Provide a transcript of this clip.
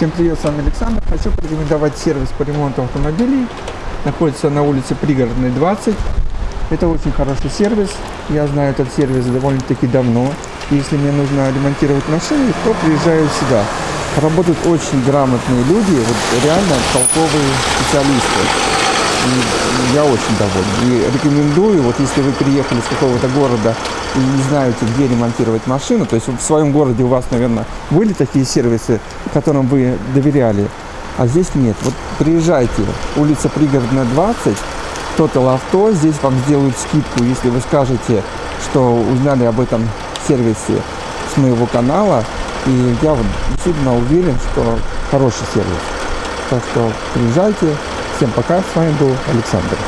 Всем привет, с вами Александр. Хочу порекомендовать сервис по ремонту автомобилей. Находится на улице Пригородной 20. Это очень хороший сервис. Я знаю этот сервис довольно-таки давно. Если мне нужно ремонтировать машины, то приезжаю сюда. Работают очень грамотные люди, вот реально толковые специалисты. Я очень доволен. И рекомендую, вот если вы приехали с какого-то города и не знаете, где ремонтировать машину, то есть в своем городе у вас, наверное, были такие сервисы, которым вы доверяли, а здесь нет. Вот приезжайте, улица Пригородная 20, Total Авто, здесь вам сделают скидку, если вы скажете, что узнали об этом сервисе с моего канала, и я вот действительно уверен, что хороший сервис. Так что приезжайте, Всем пока, с вами был Александр.